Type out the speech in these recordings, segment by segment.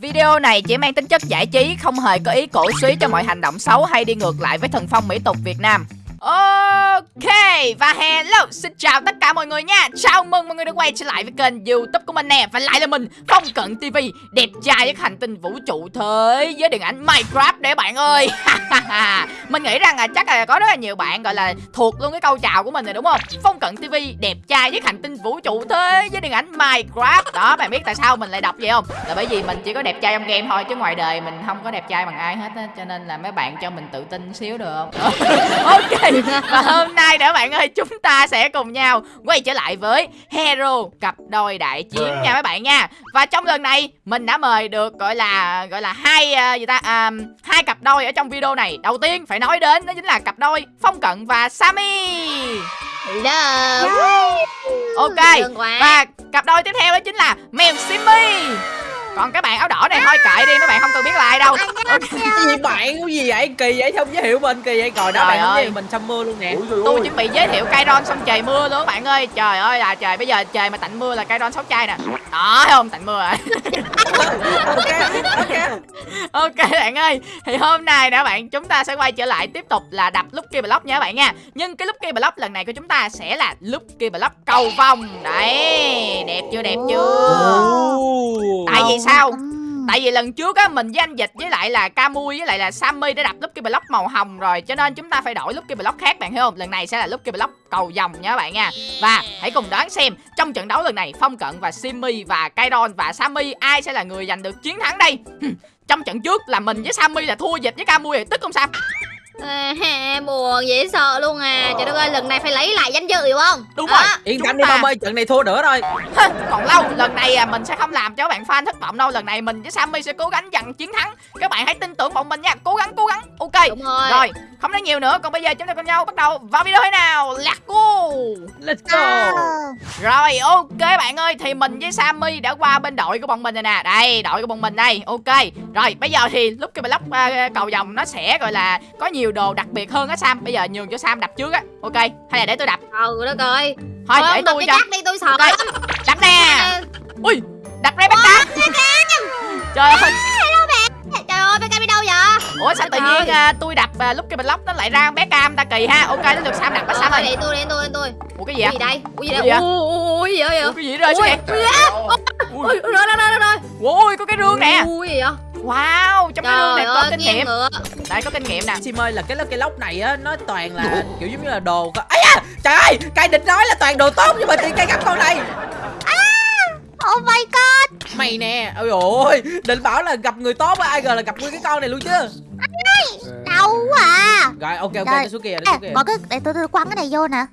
Video này chỉ mang tính chất giải trí, không hề có ý cổ suý cho mọi hành động xấu hay đi ngược lại với thần phong mỹ tục Việt Nam. Ok, và hello, xin chào tất cả mọi người nha. Chào mừng mọi người đã quay trở lại với kênh youtube của mình nè. Và lại là mình, Phong Cận TV Đẹp trai với hành tinh vũ trụ thế với điện ảnh Minecraft để bạn ơi. Mình nghĩ rằng là chắc là có rất là nhiều bạn gọi là thuộc luôn cái câu chào của mình rồi đúng không? Phong Cận TV đẹp trai với hành tinh vũ trụ thế với điện ảnh Minecraft. Đó, bạn biết tại sao mình lại đọc vậy không? Là bởi vì mình chỉ có đẹp trai trong game thôi, chứ ngoài đời mình không có đẹp trai bằng ai hết á. Cho nên là mấy bạn cho mình tự tin xíu được không? Ok và hôm nay nữa bạn ơi chúng ta sẽ cùng nhau quay trở lại với hero cặp đôi đại chiến nha mấy bạn nha. Và trong lần này mình đã mời được gọi là gọi là hai uh, gì ta à, hai cặp đôi ở trong video này. Đầu tiên phải nói đến đó chính là cặp đôi phong cận và sammy Hello. ok. Và cặp đôi tiếp theo đó chính là mèo simmy còn cái bạn áo đỏ này thôi kệ đi mấy bạn không cần biết là ai đâu cái gì bạn cái gì vậy? Kỳ vậy không giới thiệu mình kỳ vậy. Rồi đó bạn ơi. mình xong mưa luôn nè. Tôi chuẩn bị giới thiệu cây ron xong trời mưa luôn bạn ơi. Trời ơi là trời bây giờ trời mà tạnh mưa là cây ron sáu chai nè. Đó thấy không? Tạnh mưa rồi. Ok ok. Ok bạn ơi. Thì hôm nay nè bạn chúng ta sẽ quay trở lại tiếp tục là đập Lucky Block nha bạn nha. Nhưng cái Lucky Block lần này của chúng ta sẽ là Lucky Block cầu vòng. Đấy đẹp chưa đẹp chưa tại vì sao? Tại vì lần trước á mình với anh Dịch với lại là Camui với lại là Sammy đã đập Lucky Block màu hồng rồi Cho nên chúng ta phải đổi Lucky Block khác bạn thấy không? Lần này sẽ là Lucky Block cầu vòng nha các bạn nha. Và hãy cùng đoán xem trong trận đấu lần này Phong Cận và Simmy và Kairon và Sammy ai sẽ là người giành được chiến thắng đây? Trong trận trước là mình với Sammy là thua Dịch với Camui tức không Sam À, buồn dễ sợ luôn à. Trời đất ơi lần này phải lấy lại danh dự hiểu không? Đúng rồi. Yên tâm đi phong ơi trận này thua nữa thôi còn lâu lần này à, mình sẽ không làm cho các bạn fan thất vọng đâu. Lần này mình với sammy sẽ cố gắng giành chiến thắng. Các bạn hãy tin tưởng bọn mình nha. Cố gắng cố gắng. Ok. Đúng rồi. Rồi không nói nhiều nữa. Còn bây giờ chúng ta cùng nhau bắt đầu vào video thế nào? Let's go. Let's go. Rồi ok bạn ơi. Thì mình với sammy đã qua bên đội của bọn mình rồi nè. Đây đội của bọn mình đây. Ok rồi bây giờ thì lúc cái block uh, cầu vòng nó sẽ gọi là có nhiều đồ đặc biệt hơn á Sam Bây giờ nhường cho Sam đập trước á Ok hay là để tôi đập Ừ đó coi Thôi Thôi, để tôi cho đi tôi sợ okay. Đập nè Ui đập ra Beckham Trời ơi Trời ơi Beckham đi đâu vậy Ủa sao tự nhiên uh, tôi đập uh, lúc cái block nó lại ra Beckham ta kỳ ha Ok đến lượt Sam đập bắt Sam rồi Để tôi để tôi để tôi Ủa cái gì vậy Ui đây Ui gì đây Ui gì vậy Cái gì rơi xuống kìa Ui rồi rồi rồi rồi Ui có cái rương nè Ui gì vậy Wow, trong cái rương này có kinh nghiệm. ngựa. Đây có kinh nghiệm nè. Sim ơi là cái cái lốc này á Nó toàn là kiểu giống như là đồ ấy à, Trời ơi, cây định nói là toàn đồ tốt Nhưng mà tiền cây gấp con này. À, Oh my god. Mày nè, ôi ôi Định bảo là gặp người tốt á Ai ngờ là gặp nguyên cái con này luôn chứ. Đau quá à. Rồi ok ok, tôi xuống kia, xuống kia. Có cái, để tôi, tôi quăng cái này vô nè.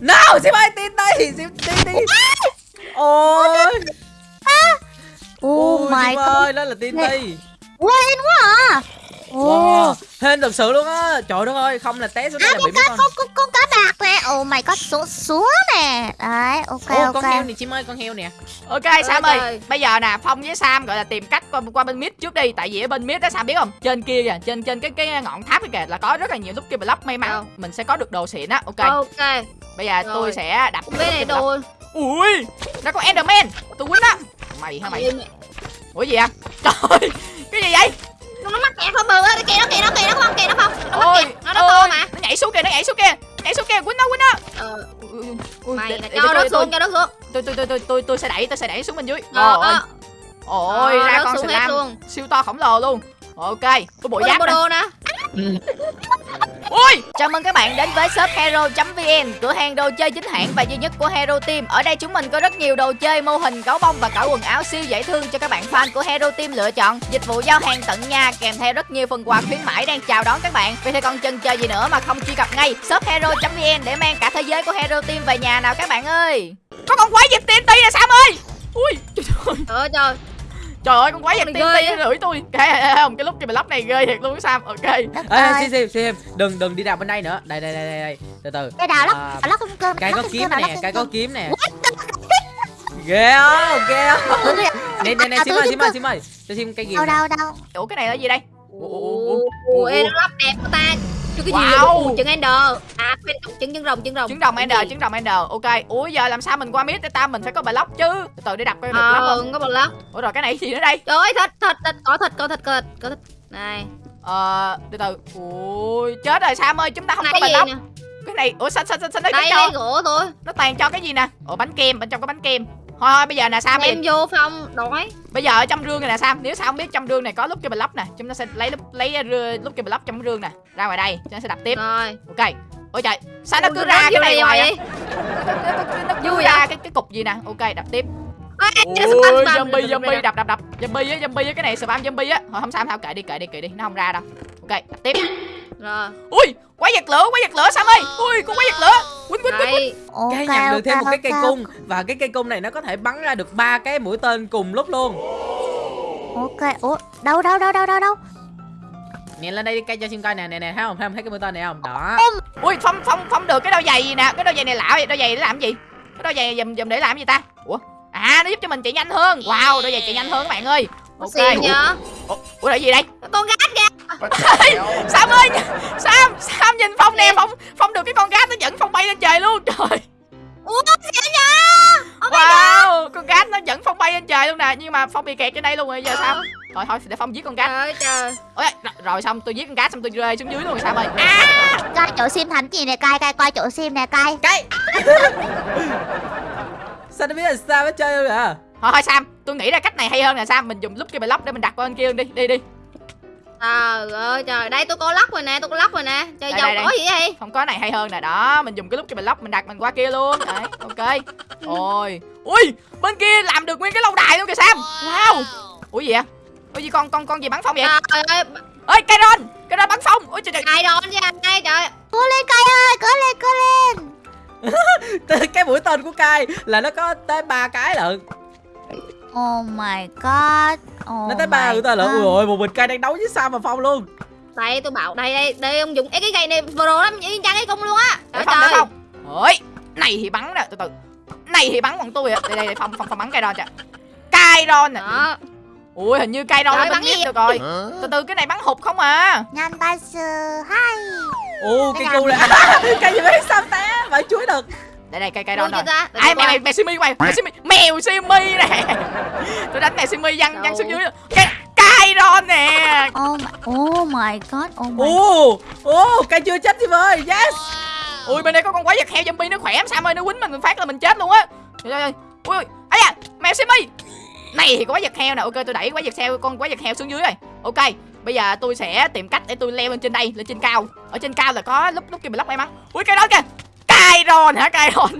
No, Sim ơi, tin đi Sim, tin đi Ôi Oh my god ơi, đó là TNT Quên quá à. Wow, hên thật sự luôn á. Trời đất ơi, không là té xuống đây à, là bị mấy con con, con, con cá bạc nè. Oh my god, xuống xuống nè. Đấy, ok Ô, ok. con heo này chim ơi, con heo nè. Ok Sam ơi, ơi, bây giờ nè Phong với Sam gọi là tìm cách qua, qua bên mid trước đi. Tại vì ở bên mid đó Sam biết không? Trên kia kìa, trên trên cái cái ngọn tháp kìa Là có rất là nhiều Lucky Block may mắn. Ừ. Mình sẽ có được đồ xịn á, ok. Ok. Bây giờ Rồi. tôi sẽ đập cái này đồ Ui, nó có Enderman. Tôi quýnh á Mày hả mày? Ủa gì à Trời Cái gì vậy? Nó mắc kẹt không bự á kìa nó kìa nó kìa nó không kìa nó không. Nó mắc kẹt nó nó to mà. nó nhảy xuống kìa nó nhảy xuống kìa. Nhảy xuống kìa quýnh nó quýnh nó. Ờ. Mày cho nó xuống cho nó xuống. tôi tôi tôi tôi tôi tôi sẽ đẩy tôi sẽ đẩy xuống bên dưới. Ôi ôi ra con slam siêu to khổng lồ luôn. Ok có bộ giáp nè Ui Chào mừng các bạn đến với shop hero.vn Cửa hàng đồ chơi chính hãng và duy nhất của Hero Team. Ở đây chúng mình có rất nhiều đồ chơi, mô hình, gấu bông và cả quần áo siêu dễ thương cho các bạn fan của Hero Team lựa chọn. Dịch vụ giao hàng tận nhà kèm theo rất nhiều phần quà khuyến mãi đang chào đón các bạn. Vậy thì còn chần chờ gì nữa mà không truy cập ngay shop hero.vn để mang cả thế giới của Hero Team về nhà nào các bạn ơi? Có con quái dịch TNT nè Sam ơi? Ui trời ơi. Trời. ơi trời ơi con quái vật tiên tiên lưỡi tôi. Cái không cái lúc cái block này ghê thiệt luôn sam ok. Ê xem xem xem. Đừng đừng đi đào bên đây nữa. Đây đây đây đây từ từ. Cái đào lóc à, lóc không? Cơm cái có kiếm nè cái có kiếm nè. ghê không ghê không nè nè nè sim ơi sim ơi sim ơi cho sim cái gì đâu đâu đâu ủa cái này là gì đây ủa ê nó lắp đẹp của ta. Chứ cái gì Wow. trứng ender? À quên trứng trứng rồng trứng rồng. Trứng rồng Cái ender trứng rồng ender. Ok ủa giờ làm sao mình qua mid ta mình phải có block chứ? Từ từ để đập coi được block ờ không? có lắc ủa rồi cái này gì nữa đây? Trời ơi thịt thịt thịt có thịt có thịt có thịt có thịt này. Ờ từ từ. Ui chết rồi sam ơi chúng ta không có cái block cái này ủa sao sao sao, sao nó đây lấy gỗ thôi. Nó toàn cho cái gì nè? Ủa bánh kem bên trong có bánh kem thôi thôi bây giờ nè sam em vô phong đói bây giờ ở trong rương này nè sam. Nếu sao không biết trong rương này có lúc cái block nè chúng ta sẽ lấy lúc lấy rư- lúc cái block trong rương nè ra ngoài đây chúng ta sẽ đập tiếp. Rồi. Ok. Ôi trời sao nó cứ ra cái này hoài nó, cứ Vui ra à? cái cái cục gì nè. Ok đập tiếp. Ôi, zombie zombie đập đập đập. zombie á zombie á cái này spam zombie á. Thôi không sao không kệ đi kệ đi kệ đi. Nó không ra đâu. Ok đập tiếp. Rồi. Ui quái vật lửa quái vật lửa sam ơi. Ui con quái vật lửa quýnh quýnh quýnh cái nhận được thêm một cái cây cung. Và cái cây cung này nó có thể bắn ra được ba cái mũi tên cùng lúc luôn. Ok ủa đâu đâu đâu đâu đâu đâu? Nhìn lên đây đi cây cho xin coi nè nè nè thấy không? Thấy không? Thấy cái mũi tên này không? Đó. Ui phong phong phong được. Cái đôi giày gì nè? Cái đôi giày này lạ vậy. Đôi giày để làm gì? Cái đôi giày dùm dùm để làm gì ta? Ủa? À nó giúp cho mình chạy nhanh hơn. Wow đôi giày chạy nhanh hơn các bạn ơi. Ok. nhá ủa, ủa là gì đây? Con gái kìa sam ơi sam sam nhìn phong nè phong phong được cái con gát nó dẫn phong bay lên trời luôn trời. Ủa xịn nhá wow con gát nó dẫn phong bay lên trời luôn nè nhưng mà phong bị kẹt trên đây luôn rồi giờ sao thôi thôi để phong giết con gát trời ơi trời. Ôi, rồi, rồi xong tôi giết con gát xong tôi rơi xuống dưới luôn rồi sam ơi. À, coi chỗ sim thành gì nè cay cay coi chỗ sim nè cay cái sao nó biết là sao nó chơi luôn à thôi thôi sam tôi nghĩ ra cách này hay hơn nè sam mình dùng lúc cái block để mình đặt qua bên kia luôn đi đi đi trời ơi trời đây tôi có lắc rồi nè tôi có lắc rồi nè. Trời Đây, giàu đây, có gì vậy không có này hay hơn nè đó mình dùng cái lúc cái block mình đặt mình qua kia luôn. Đấy ok. Ôi ui bên kia làm được nguyên cái lâu đài luôn kìa sam. Wow. Ủa gì vậy? Ủa gì con con con gì bắn phong vậy? Trời ơi ơi cây ron cây ron bắn phong ôi trời trời. Ai đòn chứ anh đây trời. Cố lên cay ơi cố lên cố lên. Cái mũi tên của cai là nó có tới ba cái lận oh my god. Oh nó tới ba tên lận God. ui ôi một mình cai đang đấu với sao mà phong luôn. Đây tôi bảo đây đây đây ông dùng Ê, cái cây này rồi lắm y chang cái cung luôn á. Để trời phong để trời phong. Ôi này thì bắn nè từ từ. Này thì bắn bằng tôi à đây đây, phong phong phong bắn cây ron kìa. Cây ron nè. Đó. Ui hình như cây ron Trời, nó bắn biết được rồi. Từ từ cái này bắn hụt không à? Nhanh ba sư hai ô Cái cu này. cây gì biết sao té? Phải chuối được đây đây cây cây cho rồi ta. Ai qua. mèo mèo simi mày mèo simi mèo simi nè. Tôi đánh mèo simi văng văng xuống dưới. Cái cây ron nè. Oh my oh my god oh my ô ô cây chưa chết gì ơi. Yes. Ui bên đây có con quái vật heo zombie nó khỏe lắm sao ơi. Nó quýnh mình mình phát là mình chết luôn á. Trời ơi ui ui ấy à mèo simi. Này thì có quái vật heo nè. Ok tôi đẩy quái vật heo con quái vật heo xuống dưới rồi. Ok bây giờ tôi sẽ tìm cách để tôi leo lên trên đây lên trên cao. Ở trên cao là có lúc lúc kia mình lóc may mắn. Ui cây đó kìa cây ron hả cây ron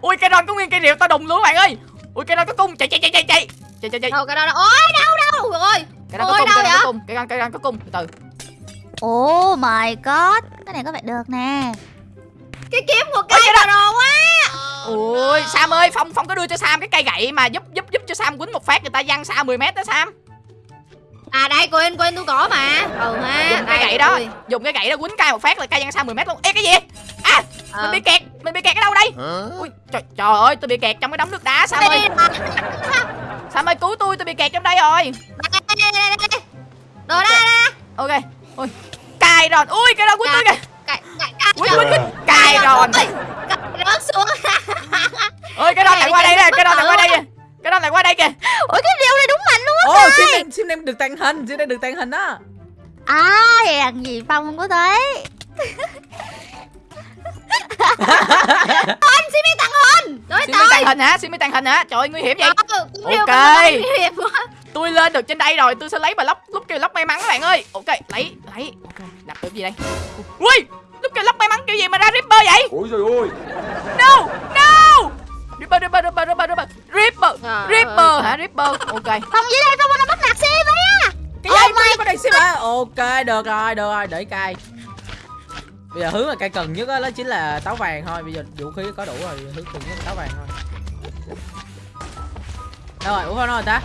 ui cây ron có nguyên cây rượu tao đùng luôn bạn ơi. Ui cây ron có cung. Chạy chạy chạy chạy chạy. Chạy chạy chạy. Đâu cái đó đâu? Ôi đâu đâu rồi cây ron có cung cây vậy? có cung. Cây ron cây ron có cung. Từ từ. Oh my god. Cái này có vẻ được nè. Cái kiếm của cây cái vào đồ quá. Ui sam ơi phong phong có đưa cho sam cái cây gậy mà giúp giúp giúp cho sam quýnh một phát người ta văng xa 10 mét đó sam. À đây quên quên tôi có mà. Ừ ha dùng cái đây, gậy đó. dùng cái gậy đó quýnh cây một phát là cây văng xa 10 mét luôn. Ê cái gì? À Ờ. mình bị kẹt mình bị kẹt ở đâu đây? Ui trời, trời ơi tôi bị kẹt trong cái đống nước đá sam đây ơi sam ơi cứu tôi tôi bị kẹt trong đây rồi. Đồ đây đây ok. ui cài rồi ui cái đó quýnh tôi kìa. Quýnh cài rồi cậy rớt xuống. Ơi cái đó lại qua đây nè cái đó lại qua đây kìa. Cái đó lại qua đây kìa. Ủa cái điều này đúng mạnh luôn á sim em sim em được tàng hình sim em được tàng hình á. À hèn gì phong không có thế anh xin mi tặng hình trời xin mi tàng hình hả? Xin mi tàng hình hả? Trời ơi nguy hiểm vậy. Ok. ok tôi lên được trên đây rồi tôi sẽ lấy bà lóc lúc kêu lóc may mắn các bạn ơi. Ok lấy lấy. Ok đập được gì đây? Ui lúc kêu lóc may mắn kiểu gì mà ra ripper vậy? Ôi trời ơi. No no. Ripper ripper ripper ripper ripper ripper ripper hả ripper ok. Phong dưới đây phong nó bắt nạt ấy á cái gì có có đây hả ok được rồi được rồi để cai bây giờ hướng là cây cần nhất á đó chính là táo vàng thôi. Bây giờ vũ khí có đủ rồi hướng cần nhất là táo vàng thôi. Đâu rồi ủa không rồi ta.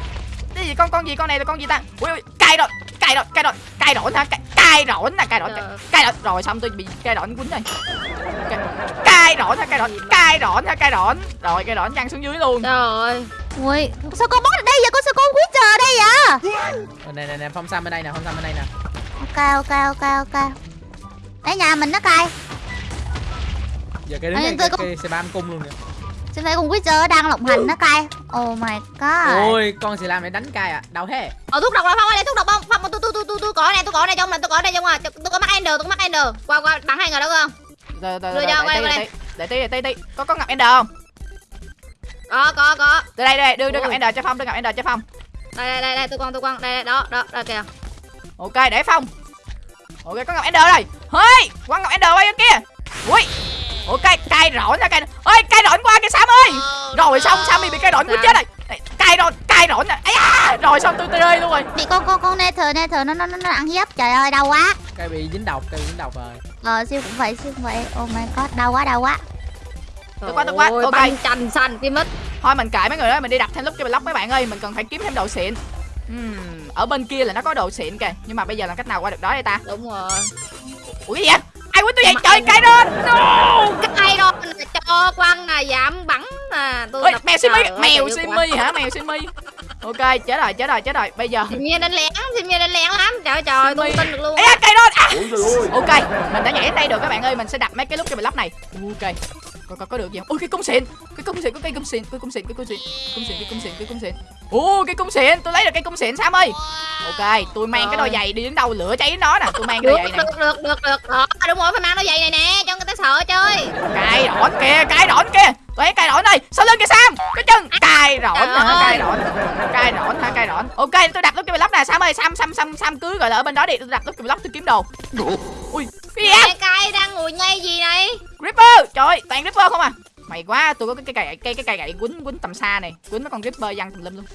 Cái gì con con gì con này là con gì ta? Ui ui cay rồi cay rồi cay rồi cay rộn hả? Cay rộn nè cay Trời. cay rộn rồi xong tôi bị cay rộn quýnh rồi. Cay- rộn hả? Cay rộn cay rộn hả? Cay rộn rồi cay rộn văng xuống dưới luôn. Trời ơi. Ui sao con boss ở đây vậy? Con sao con witcher ở đây vậy? Nè nè nè phong sam bên đây nè phong sam bên đây nè. Ok ok ok ok Đấy nhà mình nó cay giờ cái Ê, này cái, có- cái xe bam cung luôn nè Xin thấy con Witcher đang lộng hành nó cay Oh my god ôi con xì lam này đánh cay à đâu thế Ờ thuốc độc là phong ơi, thuốc độc không? Phong tôi tôi tôi tôi tôi có này, tôi có này trong này, tôi có này trong à. Tôi có mắc ender, tôi có mắc ender. Qua qua bắn hai người đó không? Rồi, rồi, rồi, để quay tí, để đây. tí, để tí, để để. Có có ngọc ender không? Có có có. Đưa đây, đây, đưa đưa ngọc Ui. ender cho Phong, đưa ngọc ender cho Phong. Đây đây đây, đây tôi quăng tôi quăng. Đây đây đó, đó, đó kìa. Ok, để Phong. Ok, có ngọc ender rồi. Hơi, quăng ngọc ender qua kia. Ui. Ok, cay rỗn ra cay. Ơi, cay rỗn qua kìa Sam ơi. Rồi xong Sammy bị cay rỗn quýt Sao? chết rồi. Đây, Cay rỗn, cay rỗn nè. Ấy da, rồi xong tôi tôi rơi luôn rồi. Bị con con con Nether Nether nó nó nó nó ăn hiếp Trời ơi đau quá cây bị dính độc cây bị dính độc rồi Ờ siêu cũng vậy siêu cũng vậy Oh my god đau quá đau quá Tôi qua, tôi qua, Ôi, ok. chành xanh cái mít. Thôi mình kệ mấy người đó, mình đi đặt thêm lúc cái block mấy bạn ơi, mình cần phải kiếm thêm đồ xịn. Ừm, ở bên kia là nó có đồ xịn kìa, nhưng mà bây giờ làm cách nào qua được đó đây ta? Đúng rồi. Ủa gì vậy? Ai quýt tôi vậy? Trời, ai- lên. No! Cái đó là cho quăng là giảm bắn nè. Tôi Ôi, mèo ơi, mèo Simmy hả? Mèo Simmy. Ok, chết rồi, chết rồi, chết rồi. Bây giờ nhiên đánh lén, nhiên đánh lén lắm. Trời ơi, trời, tôi tin được luôn. Ê, cây đó. À. Ok, mình đã nhảy đến đây được các bạn ơi, mình sẽ đặt mấy cái lúc cái block này. Ok. Có, có, có được gì không? Ôi cái cung xịn Cái cung xịn, có cây cung xịn, cái cung xịn, cái cung xịn Cung xịn, cái cung xịn, cái cung xịn Ồ cái cung xịn, tôi lấy được cây cung xịn Sam ơi Ok, tôi mang cái đôi giày đi đến đâu lửa cháy nó nè Tôi mang đôi giày này được, được, được, được. Đó, đúng rồi, phải mang đôi giày này nè, cho người ta sợ chơi. Cài đỏn kìa, cài đỏn kìa Tôi thấy cài đỏn đây, sau lưng kìa Sam. Cái chân, cài Trời hả, cài đỏn Cài đỏn hả, cài đỏn Ok, tôi đặt lúc cái block nè. Sam ơi, Sam, Sam, Sam, Sam cứ gọi là ở bên đó đi. Tôi đặt lúc cái block tôi kiếm đồ. Ui, cái gì vậy? Cay đang ngồi ngay gì này? Ripper, trời ơi, toàn Ripper không à? Mày quá, tôi có cái cây gậy, cây cái cây gậy quýnh quýnh tầm xa này. Quýnh mấy con Ripper văng tùm lum luôn.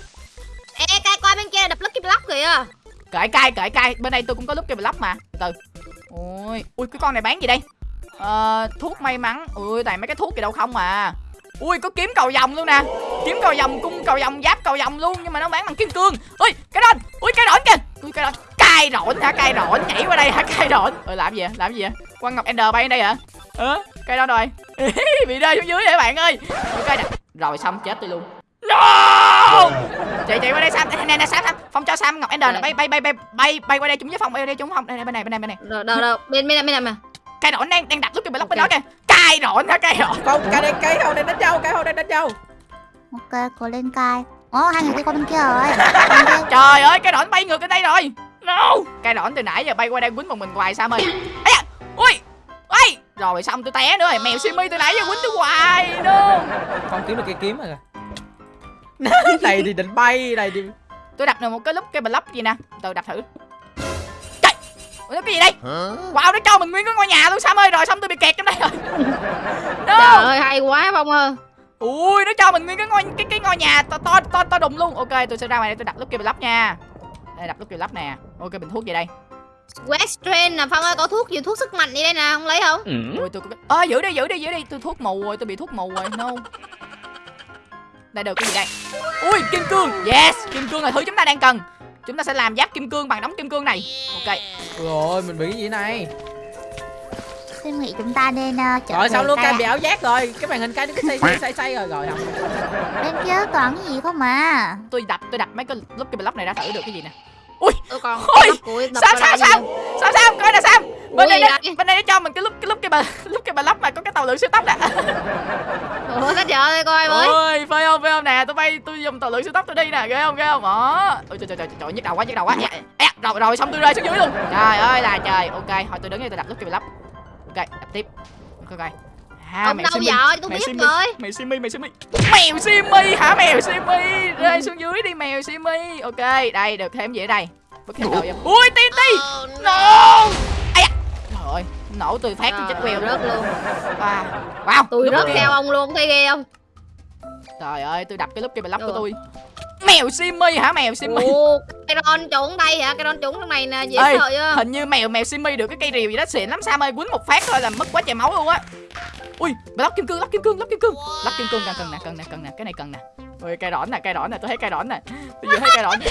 Ê, cay qua bên kia đập Lucky Block kìa. Cởi cay, cởi cay. Bên đây tôi cũng có lúc cái block mà. Từ. Từ Ui, ui cái con này bán gì đây? Ờ, thuốc may mắn. Ui, toàn mấy cái thuốc gì đâu không à Ui, có kiếm cầu vòng luôn nè. Kiếm cầu vòng, cung cầu vòng, giáp cầu vòng luôn Nhưng mà nó bán bằng kim cương. Ui, cái đó Ui, cái đỏ kìa. Ui, cái đó Cay rộn hả, cay rộn. Nhảy qua đây hả, cay rộn. Ôi, làm gì vậy, làm gì vậy? Quang Ngọc Ender bay đến đây hả? Ờ, cây đó rồi. Bị rơi xuống dưới vậy bạn ơi? Ok, nè. rồi xong chết tôi luôn. No! Chạy chạy qua đây Sam, nè nè Sam Sam, Phong cho Sam. Ngọc Ender bay bay bay bay bay bay qua đây chúng với Phong, bay qua đây chúng Phong. Đây bên này bên này bên này. Đâu, đâu. Bên, bên này, bên này mà. Cây đỏ đang đang đặt lúc cái block bên đó kìa. Cay đỏ hả cây đỏ. không cây đây cây hậu đang đánh dâu cây hậu đang đánh dâu Ok cô lên cay Ồ hai người đi qua bên kia rồi. Trời ơi, cây đỏ bay ngược lên đây rồi. No! Cây đỏ từ nãy giờ bay qua đây quýnh một mình hoài Sam ơi. Ấy da. Ui. Ui. Rồi xong tôi té nữa rồi, mèo Simi từ nãy giờ quýnh tôi hoài. No. không kiếm được cây kiếm rồi này thì định bay này thì Tôi đặt được một cái lúc cái block gì nè. Từ đập thử. Trời. Ủa, nó cái gì đây? Wow, nó cho mình nguyên cái ngôi nhà luôn Sam ơi, rồi xong tôi bị kẹt trong đây rồi. Trời No. ơi, hay quá Phong ơi. Ui nó cho mình nguyên cái ngôi cái cái ngôi nhà to to to to đùng luôn. Ok, tôi sẽ ra ngoài đây tôi đặt Lucky Block nha. Đây đặt Lucky Block nè. Ok bình thuốc gì đây? West Train nè, Phong ơi, có thuốc gì thuốc sức mạnh đi đây nè, không lấy không? Ui tôi có Ơ giữ đi giữ đi giữ đi, tôi thuốc mù rồi, tôi bị thuốc mù rồi. No. Đây được cái gì đây? Ui kim cương. Yes, kim cương là thứ chúng ta đang cần. Chúng ta sẽ làm giáp kim cương bằng đống kim cương này. Ok. rồi mình bị cái gì này Tôi nghĩ chúng ta nên uh, trở rồi xong luôn ạ. bị ảo giác rồi cái màn hình cây nó cứ xây xây xây xây rồi rồi không Bên kia toàn cái gì không mà Tôi đặt tôi đặt mấy cái Lucky Block này ra thử được cái gì nè. Tôi còn Ôi, đập đập đây Sam. gì Sam Sam coi nè Sam. Bên Ui, đây nó, bên đây nó cho mình cái lúc cái lúc cái bà lúc cái block mà có cái tàu lượn siêu tốc nè. vậy? Ủa, cách giờ đây coi mới. ôi phải không phải không nè? Tôi bay tôi dùng tàu lượn siêu tốc tôi đi nè ghê không ghê không? Đó. Ôi trời trời trời trời nhức đầu quá nhức đầu quá. Ê, rồi rồi xong tôi rơi xuống dưới luôn. Trời ơi là trời. Ok thôi tôi đứng đây tôi đặt lúc cái block ok đập tiếp. Ok ok à, Ông đâu giờ, tôi mèo biết Simmy, rồi. mèo Simmy mèo Simmy mèo Simmy hả? Mèo Simmy rơi xuống dưới đi mèo Simmy ok đây được thêm gì ở đây bất kỳ đâu vậy ui TNT no ai da trời ơi nổ tôi phát tôi chết queo rớt luôn. wow wow Tôi lúc rớt theo ông luôn, thấy ghê không? Trời ơi, tôi đập cái lúc kia block của Ừ. tôi. Mèo Simmy hả? Mèo Simmy. Ồ, cái ron trốn đây hả? Cái ron trốn trong này nè, dễ Ê, sợ chưa? Hình như mèo mèo Simmy được cái cây rìu gì đó xịn lắm Sam ơi, quýnh một phát thôi là mất quá trời máu luôn á. Ui, block kim cương, block kim cương, block kim cương. Block kim cương cần cần nè, cần nè, cần nè, cái này cần nè. Ui, cây đỏ nè, cây đỏ nè, tôi thấy cây đỏ nè. Tôi vừa thấy cây đỏ. Này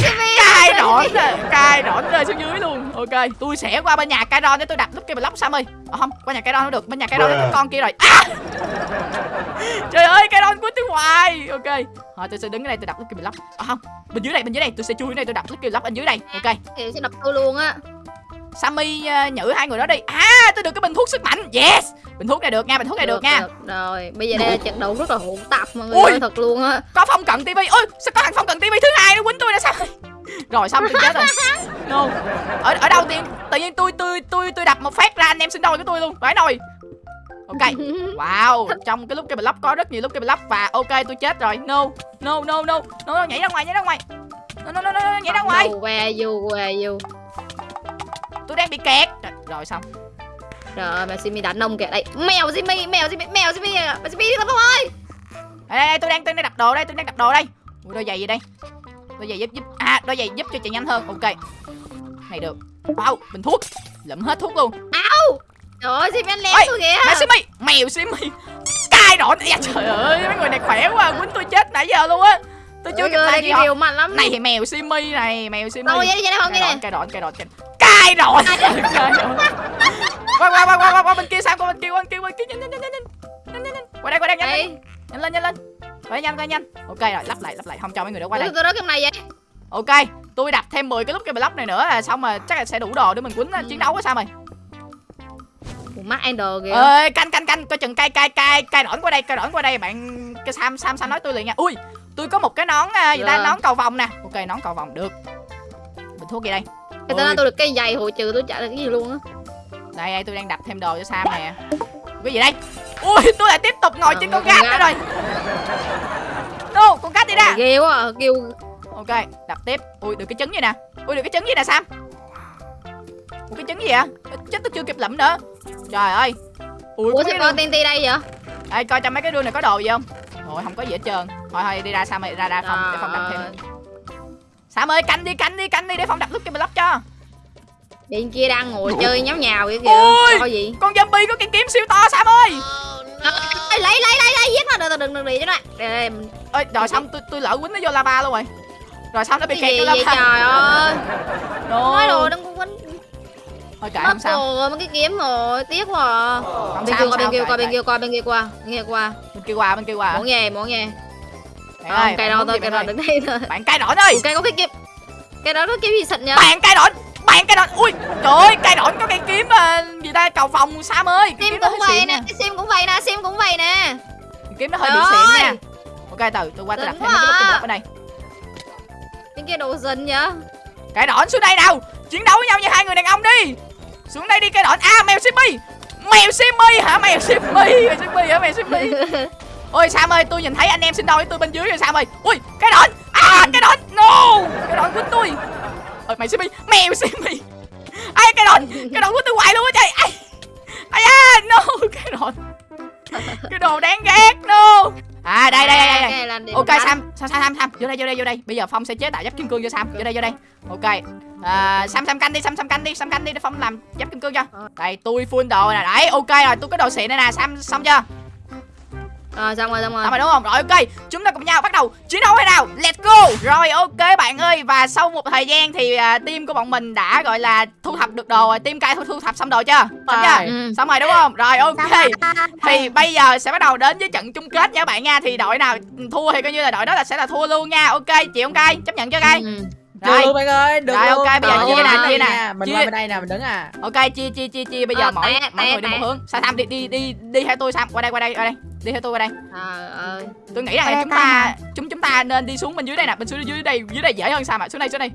Simmy. Cây đỏ nè, cây đỏ rơi xuống dưới luôn. Ok, tôi sẽ qua bên nhà cây đỏ để tôi đập lúc kia block Sam ơi. À, không, qua nhà cây đỏ nó được, bên nhà cây đỏ có con kia rồi. À! Trời ơi, cây đỏ quýnh tôi hoài. Ok. Thôi tôi sẽ đứng ở đây tôi đập lúc kia block. À, không, bên dưới đây, bên dưới đây, tôi sẽ chui ở đây tôi đập lúc kia block bên dưới đây. Ok. Thì sẽ đập tôi luôn á. Sammy uh, nhử hai người đó đi. À tôi được cái bình thuốc sức mạnh. Yes bình thuốc này được nha bình thuốc này được, nha. Rồi, bây giờ đây là trận đấu rất là hỗn tạp mọi người Ui. ơi, thật luôn á. có phong cận tivi ôi sao có thằng phong cận tivi thứ hai nó quýnh tôi là sao? Rồi xong tôi chết rồi. No. Ở ở đâu tiên? Tự nhiên tôi tôi tôi tôi đập một phát ra anh em sinh đôi của tôi luôn. Phải nồi ok. Wow trong cái lúc cái block có rất nhiều lúc cái block và ok tôi chết rồi. No no no no. No, no nhảy ra ngoài nhảy ra ngoài. No no no, no, no nhảy ra ngoài. No, where you, where you. Tôi đang bị kẹt. Rồi, rồi xong. Trời ơi, mà Simi đánh ông kìa. Đây, mèo Simi, mèo Simi, mèo Simi, mèo Simi đi Phong ơi. đây, đây, đây tôi đang tôi đang đặt đồ đây tôi đang đặt đồ đây. Ui, đôi giày gì đây? Đôi giày giúp giúp. À đôi giày giúp cho chạy nhanh hơn. Ok. Này được. Wow bình thuốc. Lượm hết thuốc luôn. Trời ơi, Simi anh Ôi, tôi kìa. mẹ Simi mèo Simi cai đỏ dạ, trời ơi mấy người này khỏe quá quýnh tôi chết nãy giờ luôn á. Tôi chưa kịp làm gì họ mạnh lắm. này thì mèo Simi này mèo không cai cái đỏ này. cai đỏ cai đỏ cai đỏ qua qua qua qua qua bên kia sao? Qua bên kia qua bên kia qua bên kia. Nhanh nhanh nhanh nhanh nhanh nhanh qua đây qua đây nhanh Đây, nhanh. Lên nhanh lên. Quay nhanh quay nhanh. Ok rồi lắp lại lắp lại. Không cho mấy người đó qua đây. tôi đó cái này vậy. ok tôi đặt thêm 10 cái lúc cái block này nữa là xong mà chắc là sẽ đủ đồ để mình quýnh chiến đấu á sao mày? Ủa, mắt Ender kìa. ơi canh canh canh. Coi chừng cay cay cay cay đỏn qua đây cay đỏn qua đây. Bạn cái sam sam sam nói tôi liền nha. Ui tôi có một cái nón à, gì ta? Dạ. nón cầu vòng nè. Ok nón cầu vòng được. Bình thuốc gì đây Cái tên Ôi. tôi được cây giày hồi trừ tôi trả được cái gì luôn á. đây đây tôi đang đặt thêm đồ cho sam nè. Cái gì đây? Ui tôi lại tiếp tục ngồi Ờ, trên con gác nữa rồi. Đâu con gác đi ra Ghê quá, à, kêu. Ok đặt tiếp. Ui được cái trứng gì nè. Ui được cái trứng gì nè sam. Ủa, cái trứng gì vậy? Chết tôi chưa kịp lẫm nữa. Trời ơi. Ui Ủa có sao cái con TNT đây vậy? Ê, coi trong mấy cái đuôi này có đồ gì không? Ôi không có gì hết trơn. Thôi thôi đi ra Sam ơi ra ra phòng để phòng đập thêm Sam ơi canh đi canh đi canh đi để phòng đập lúc cái block cho Bên kia đang ngồi chơi nháo nhào vậy kìa. Ôi. Có gì? Con zombie có cái kiếm siêu to Sam ơi Ê, lấy lấy lấy lấy giết nó đừng đừng đừng đi cho nó. Mình- Ơi rồi xong tôi tôi lỡ quýnh nó vô lava luôn rồi Rồi xong nó bị kẹt vô lava trời ơi. Nói no. đồ đừng có quýnh. Thôi kệ không sao rồi, mấy cái kiếm rồi, tiếc quá. à. Không Bên sao kia qua bên kia qua bên kia qua bên kia qua bên kia qua. Bên kia qua bên kia qua Muốn nghe, muốn nghe. Bạn Không, cây đâu thôi, cây đứng đây thôi. Bạn cay đỏ ơi Cây có cái kiếm. Cái đó có kiếm gì xịn nhá. Bạn cay đỏ Bạn cay đỏ Ui trời ơi cay đỏ có cái kiếm ờ, gì ta? Cầu phòng Sam ơi. Cái Sim cũng vậy nè, cái Sim cũng vậy nè, Sim cũng vậy nè. Cái kiếm nó hơi bị xịn nha. Ok từ tôi qua tôi đặt thêm cái lúc à. cái ở đây. Bên kia đồ dần nhá. Cái đỏ xuống đây nào. Chiến đấu với nhau như hai người đàn ông đi. Xuống đây đi cái đỏ À mèo Simmy. Mèo Simmy hả? Mèo Simmy Mèo Simmy hả? Mèo Simmy Ôi Sam ơi tôi nhìn thấy anh em sinh đôi với tôi bên dưới rồi Sam ơi Ui cái đỏ À cái đỏ No Cái đỏ quýnh tôi Ôi mèo Simmy Mèo Simmy Ai cái đỏ Cái đỏ quýnh tôi hoài luôn á trời Ai Ai à No Cái đỏ Cái đồ đáng ghét No À đây đây đây, đây, đây. Ok. Sam, Sam, Sam, Sam, Sam, vô đây, vô đây, vô đây. Bây giờ Phong sẽ chế tạo giáp kim cương cho Sam. Vô đây, vô đây. Ok. À, Sam, Sam canh đi, Sam, Sam canh đi, Sam canh đi để Phong làm giáp kim cương cho. Đây, tôi full đồ nè. Đấy, ok rồi, tôi có đồ xịn đây nè, Sam xong chưa? Rồi xong rồi xong rồi. Xong rồi đúng không? Rồi ok, chúng ta cùng nhau bắt đầu chiến đấu hay nào? Let's go. Rồi ok bạn ơi và sau một thời gian thì à, team của bọn mình đã gọi là thu thập được đồ rồi. Team cai thu, thu thập xong đồ chưa? Xong chưa? Rồi. Ừ. Xong rồi đúng không? Rồi ok. Thì bây giờ sẽ bắt đầu đến với trận chung kết nha bạn nha Thì đội nào thua thì coi như là đội đó là sẽ là thua luôn nha Ok chịu không cay? Chấp nhận chưa cay? Ừ. Được Rồi luôn bạn ơi, được Rồi, luôn. ok, bây giờ chia nè, chia nè. Mình Chia. qua bên đây nè, mình đứng à. Ok chia chia chia chia Bây giờ Ờ, mỗi mỗi người đi một hướng Sao Sam đi đi đi đi theo tôi Sam Qua đây qua đây qua đây Đi theo tôi qua đây. Trời ơi. Tôi nghĩ rằng là chúng ta chúng chúng ta nên đi xuống bên dưới đây nè Bên dưới dưới đây dưới đây dễ hơn Sam ạ Xuống đây xuống đây.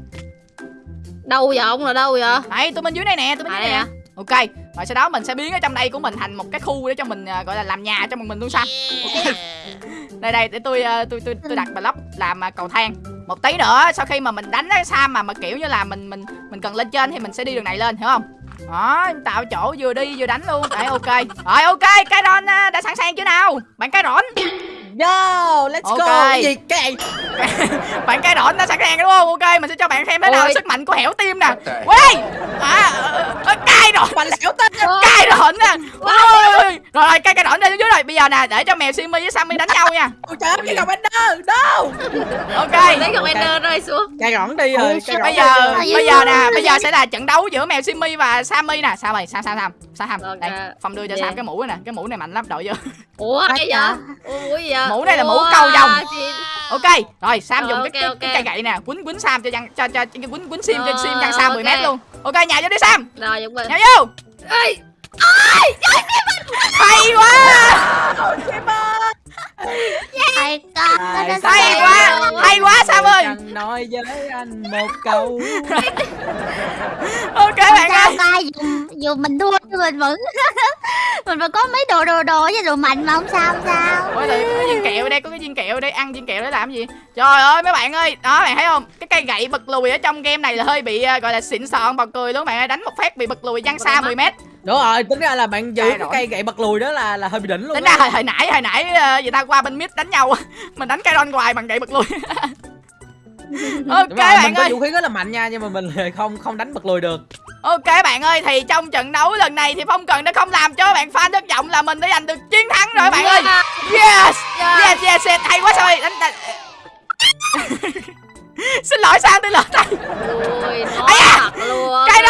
Đâu vậy ông là đâu vậy? Đấy tôi bên dưới đây nè tôi bên À dưới đây nè. Ok Rồi sau đó mình sẽ biến ở trong đây của mình thành một cái khu để cho mình à, gọi là làm nhà cho mình mình luôn Sam Ok. Đây đây để tôi à, tôi tôi tôi đặt block làm à, cầu thang. Một tí nữa sau khi mà mình đánh cái Sam mà mà kiểu như là mình mình mình cần lên trên thì mình sẽ đi đường này lên hiểu không đó tạo chỗ vừa đi vừa đánh luôn. Đấy, ok. Rồi, ok, cái ron à, đã sẵn sàng chưa nào? Bạn cái rỗn Yo, let's Ok. go. Cái gì cái bạn cái đỏ đã sẵn sàng đúng không ok mình sẽ cho bạn xem thế nào Ôi. sức mạnh của hẻo tim nè quay à, à, cay đỏ Bà lẻo tên. cay đỏ nè ôi, ôi, ôi. rồi rồi cay cay đỏ lên xuống dưới rồi bây giờ nè để cho mèo Simmy với Sammy đánh nhau nha Ôi trời cái gặp Ender. Đâu? ok Lấy con Ender rơi xuống. Cây rõn đi rồi. bây giờ bây giờ nè bây giờ sẽ là trận đấu giữa mèo Simmy và Sammy nè sao mày sao sao sao sao đây phong đưa cho Dạ. Sam cái mũ này nè cái mũ này mạnh lắm đội vô Ủa Ôi cái trời. vậy? Ủa gì vậy? Mũ này là mũ vồng. xịn. ok rồi sam Rồi, dùng cái, cái, ok. cái cây gậy nè quýnh quýnh sam cho dân cho cho cho quýnh quýnh sim cho sim dân sam 10 mét luôn. Ok nhào vô đi sam. Rồi Dũng Bình nhào vô. Ê, hay quá. Hay sao hay Hay quá. quá. hay quá sam ơi. nói với anh một câu. Ok bạn ơi. dù mình thua nhưng mình vẫn mình vẫn có mấy đồ đồ đồ với đồ mạnh mà không sao không sao. Ôi thì có cái viên kẹo ở đây có cái viên kẹo ở đây ăn viên kẹo để làm gì? Trời ơi mấy bạn ơi đó bạn thấy không? Cái cây gậy bật lùi ở trong game này là hơi bị ờ, gọi là xịn sòn bật cười luôn bạn ơi đánh một phát bị bật lùi văng xa 10 mét. Đúng rồi, tính ra là bạn giữ cái rồi. cây gậy bật lùi đó là là hơi bị đỉnh luôn tính ra hồi, hồi nãy hồi nãy ờ, người ta qua bên mid đánh nhau mình đánh cây ron hoài bằng gậy bật lùi. Ok rồi, bạn mình có ơi. vũ khí rất là mạnh nha nhưng mà mình không không đánh bật lùi được. Ok bạn ơi thì trong trận đấu lần này thì Phong Cần đã không làm cho bạn fan thất vọng là mình đã giành được chiến thắng rồi bạn ơi. Yes. Yes yes, yes. hay quá sao ơi đánh, đánh... Xin lỗi sao tôi lỡ tay Ui, nói Ây da, thật luôn cái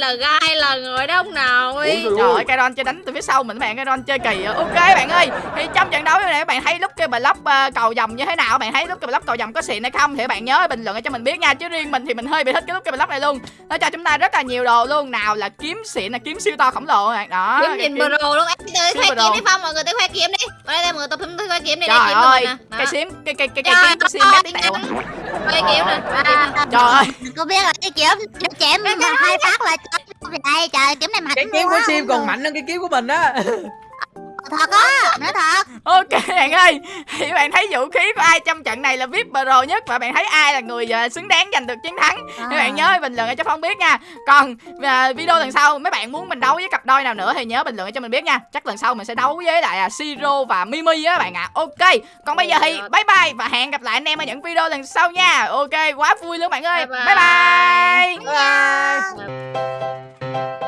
đó. là tôi gai là người đông nào ấy Trời ơi cái Ron chơi đánh từ phía sau mình bạn cái Ron chơi kỳ. Ok bạn ơi. Thì trong trận đấu này các bạn thấy lúc cái block uh, cầu vòng như thế nào? Bạn thấy lúc cái block cầu vòng có xịn hay không? Thì các bạn nhớ bình luận cho mình biết nha. Chứ riêng mình thì mình hơi bị thích cái lúc cái block này luôn. Nó cho chúng ta rất là nhiều đồ luôn. Nào là kiếm xịn là kiếm siêu to khổng lồ các bạn. Đó kiếm nhìn kiếm- pro luôn. Em tới Kiếm khoe kiếm đi phong mọi người tới khoe kiếm đi. Ở đây mọi người tập tới khoe kiếm đi đây Trời ơi, cái Đó. sim cái cái cái cái kiếm sim ơi, mét tẹo. khoe kiếm nè. Khoe kiếm nè. Trời ơi, có biết là cái kiếm nó chém mà hai phát là đây trời kiếm này mạnh Cái kiếm của Sim còn mạnh hơn cái kiếm của mình á. thật á nói thật ok bạn ơi, thì bạn thấy vũ khí của ai trong trận này là VIP Pro nhất và bạn thấy ai là người ờ, xứng đáng giành được chiến thắng thì bạn nhớ bình luận cho Phong biết nha. Còn ờ, video lần sau mấy bạn muốn mình đấu với cặp đôi nào nữa thì nhớ bình luận cho mình biết nha. Chắc lần sau mình sẽ đấu với lại à, Siro và Mimi á bạn ạ. Ok. Còn bây giờ thì bye bye và hẹn gặp lại anh em ở những video lần sau nha. Ok, quá vui luôn bạn ơi. Bye Bye bye. bye. Bye.